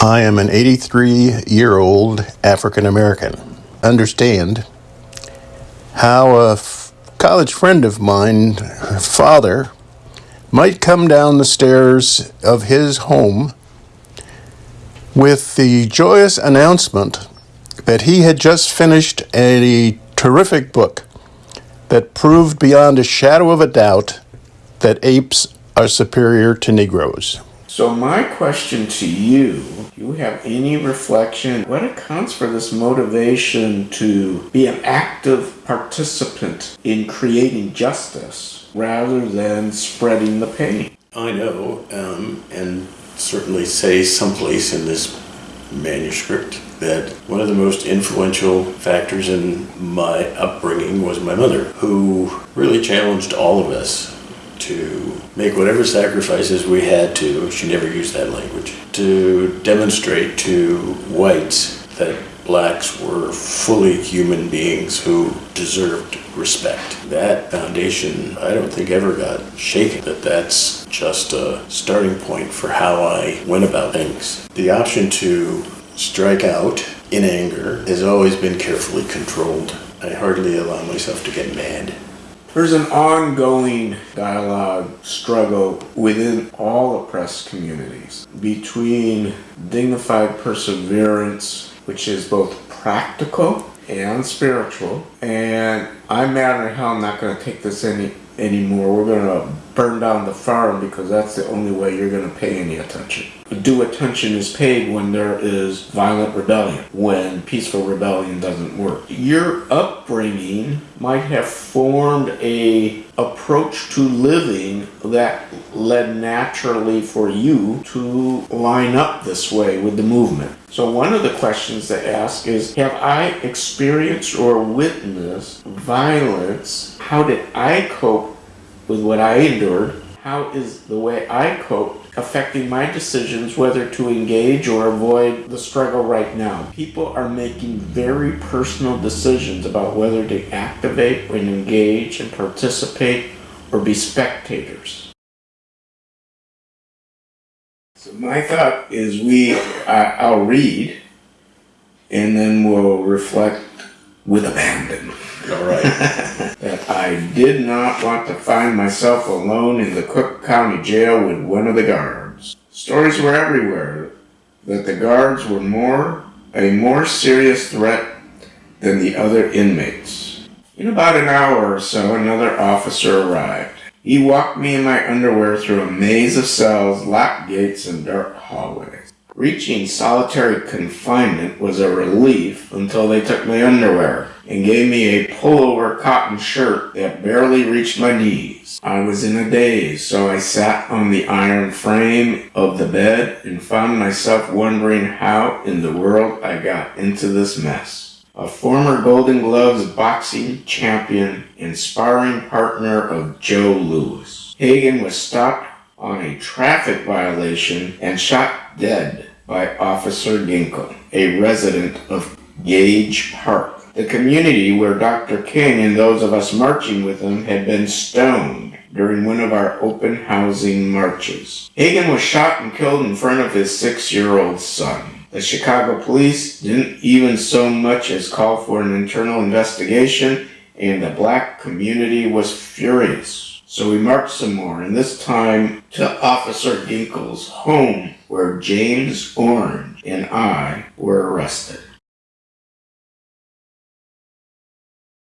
I am an 83 year old African American. Understand how a f- college friend of mine, father, might come down the stairs of his home with the joyous announcement that he had just finished a terrific book that proved beyond a shadow of a doubt that apes are superior to Negroes. So my question to you, do you have any reflection? What accounts for this motivation to be an active participant in creating justice rather than spreading the pain? I know, um, and certainly say someplace in this manuscript that one of the most influential factors in my upbringing was my mother, who really challenged all of us to make whatever sacrifices we had to, she never used that language, to demonstrate to whites that blacks were fully human beings who deserved respect. That foundation, I don't think ever got shaken, that that's just a starting point for how I went about things. The option to strike out in anger has always been carefully controlled. I hardly allow myself to get mad. There's an ongoing dialogue, struggle within all oppressed communities between dignified perseverance, which is both practical and spiritual. And I'm mad hell I'm not going to take this any anymore. We're going to burn down the farm because that's the only way you're going to pay any attention. Due attention is paid when there is violent rebellion, when peaceful rebellion doesn't work. Your upbringing might have formed a approach to living that led naturally for you to line up this way with the movement. So one of the questions to ask is, have I experienced or witnessed violence? How did I cope with what I endured? How is the way I cope affecting my decisions whether to engage or avoid the struggle right now? People are making very personal decisions about whether to activate and engage and participate or be spectators. So my thought is we, I, I'll read and then we'll reflect with abandon. All right. I did not want to find myself alone in the Cook County Jail with one of the guards. Stories were everywhere that the guards were more a more serious threat than the other inmates. In about an hour or so, another officer arrived. He walked me in my underwear through a maze of cells, locked gates, and dark hallways. Reaching solitary confinement was a relief until they took my underwear and gave me a pullover cotton shirt that barely reached my knees. I was in a daze, so I sat on the iron frame of the bed and found myself wondering how in the world I got into this mess. A former Golden Gloves boxing champion and sparring partner of Joe Louis. Hagen was stopped on a traffic violation and shot dead by Officer Ginkle, a resident of Gage Park, the community where Dr. King and those of us marching with him had been stoned during one of our open housing marches. Hagen was shot and killed in front of his six-year-old son. The Chicago police didn't even so much as call for an internal investigation, and the black community was furious. So we marched some more, and this time to Officer Ginkle's home, where James Orange and I were arrested.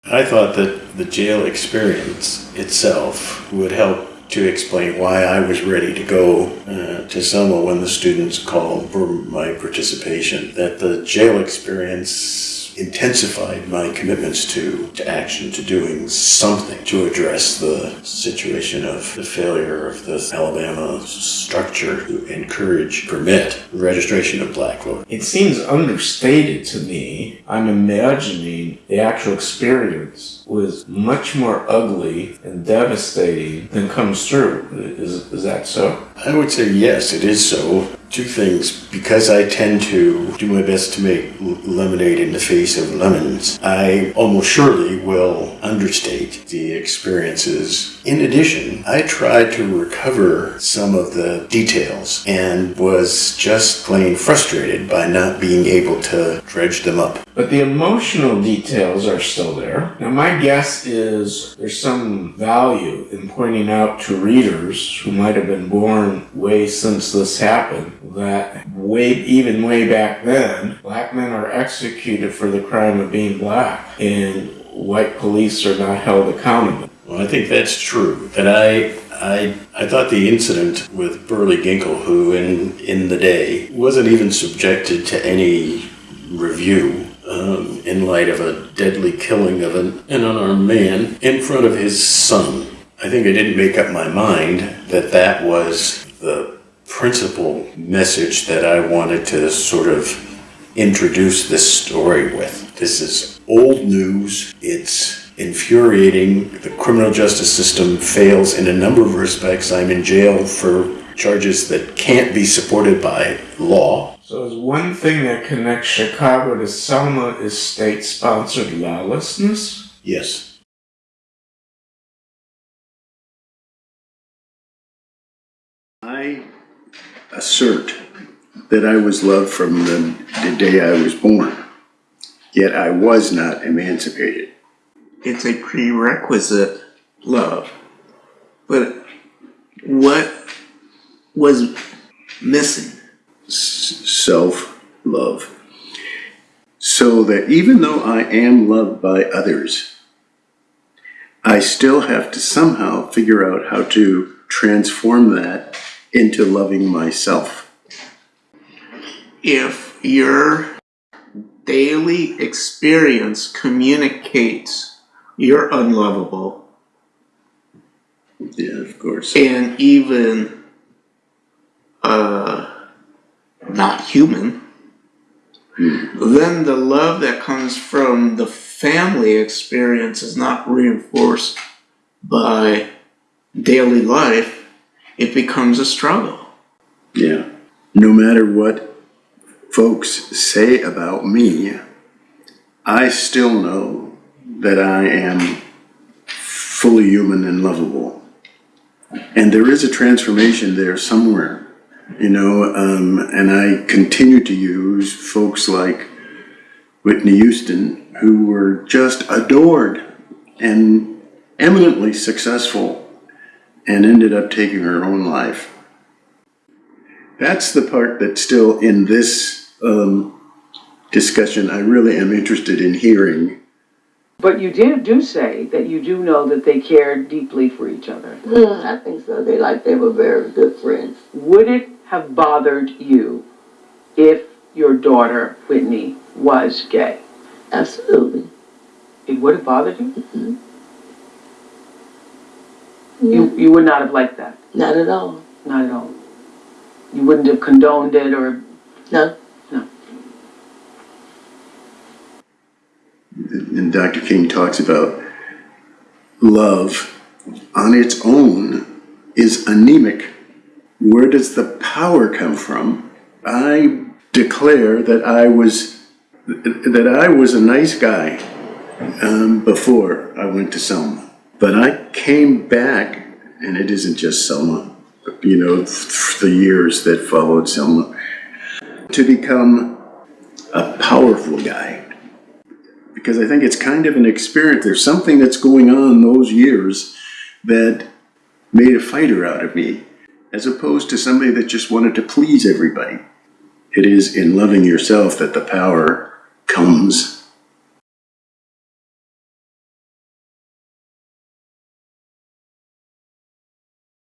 I thought that the jail experience itself would help to explain why I was ready to go uh, to Selma when the students called for my participation. That the jail experience intensified my commitments to, to action, to doing something to address the situation of the failure of the Alabama structure to encourage, permit registration of black voters. It seems understated to me. I'm imagining the actual experience was much more ugly and devastating than comes through. Is, is that so? I would say yes, it is so. Two things. Because I tend to do my best to make lemonade in the face of lemons, I almost surely will understate the experiences In addition, I tried to recover some of the details and was just plain frustrated by not being able to dredge them up. But the emotional details are still there. Now, my guess is there's some value in pointing out to readers who might have been born way since this happened that way, even way back then, black men are executed for the crime of being black, and white police are not held accountable. Well, I think that's true. And I, I, I thought the incident with Burley Ginkle, who in, in the day wasn't even subjected to any review um, in light of a deadly killing of an, an unarmed man in front of his son. I think I didn't make up my mind that that was the principal message that I wanted to sort of introduce this story with. This is old news. It's infuriating. The criminal justice system fails in a number of respects. I'm in jail for charges that can't be supported by law. So, is one thing that connects Chicago to Selma is state sponsored lawlessness? Yes. I assert that I was loved from the, the day I was born, yet I was not emancipated. It's a prerequisite love. But what was missing? Self love. So that even though I am loved by others, I still have to somehow figure out how to transform that into loving myself. If your daily experience communicates you're unlovable Yeah, of course. and even uh, not human, then the love that comes from the family experience is not reinforced by daily life. It becomes a struggle. Yeah. No matter what folks say about me, I still know that I am fully human and lovable. And there is a transformation there somewhere, you know, um, and I continue to use folks like Whitney Houston, who were just adored and eminently successful and ended up taking her own life. That's the part that still in this um, discussion I really am interested in hearing. But you did do say that you do know that they cared deeply for each other. Mm, I think so. They like they were very good friends. Would it have bothered you if your daughter Whitney was gay? Absolutely. It would have bothered you? Mhm. You you would not have liked that. Not at all. Not at all. You wouldn't have condoned it or No. And Dr. King talks about love on its own is anemic. Where does the power come from? I declare that I was that I was a nice guy um, before I went to Selma, but I came back, and it isn't just Selma. You know, the years that followed Selma, to become a powerful guy because I think it's kind of an experience. There's something that's going on those years that made a fighter out of me, as opposed to somebody that just wanted to please everybody. It is in loving yourself that the power comes